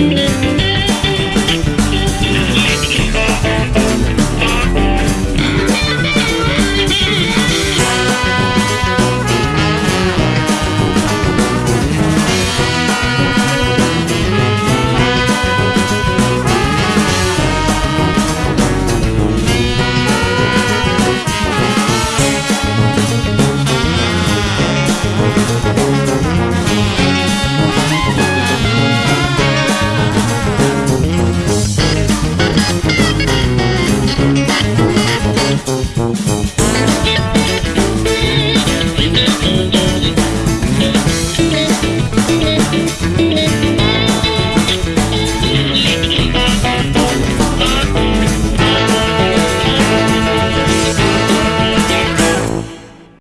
Música